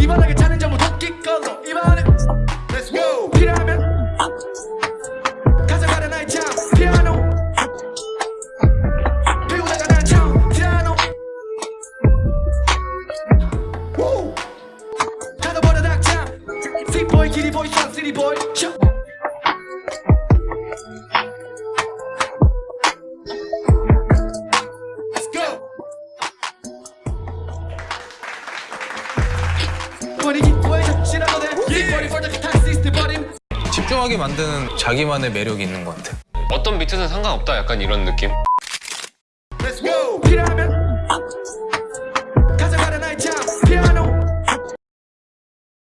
이번하게 차는 전부 도끼 걸로 이번에 Let's go. 필요하면 가져가라 나의 참. 피아노. 배우다가 난참. 피아노! 닫아버려 닥참 틱보이 기리보이 집중하게 만드는 자기만의 매력이 있는 것 같아. 어떤 비트든 상관없다 약간 이런 느낌?